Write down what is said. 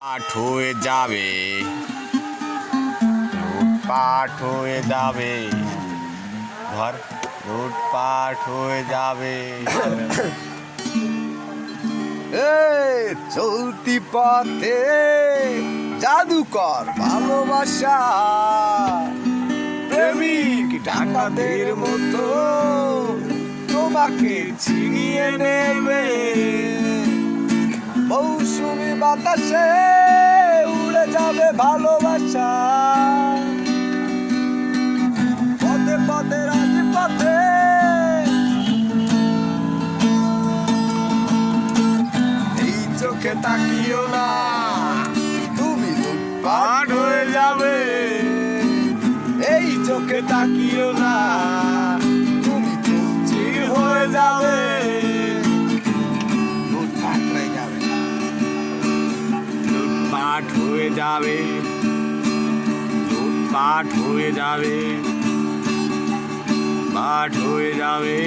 পাঠ হয়ে যাবে। লুটপাট হয়ে যাবে। ঘর লুটপাট হয়ে যাবে। চলতি পথে জাদুকর ভালোবাসা। প্রেমিক ডাকাতের মতো তোমাকে ছিনিয়ে নেবে। মৌসুমি বাতাসে উড়ে যাবে ভালোবাসা। পদে পদে রাজপথে। এই চোখে তাকিও না, তুমি লুটপাট হয়ে যাবে। এই চোখে তাকিও না। লুটপাট হয়ে যাবে। পাঠ হয়ে যাবে। পাঠ হয়ে যাবে।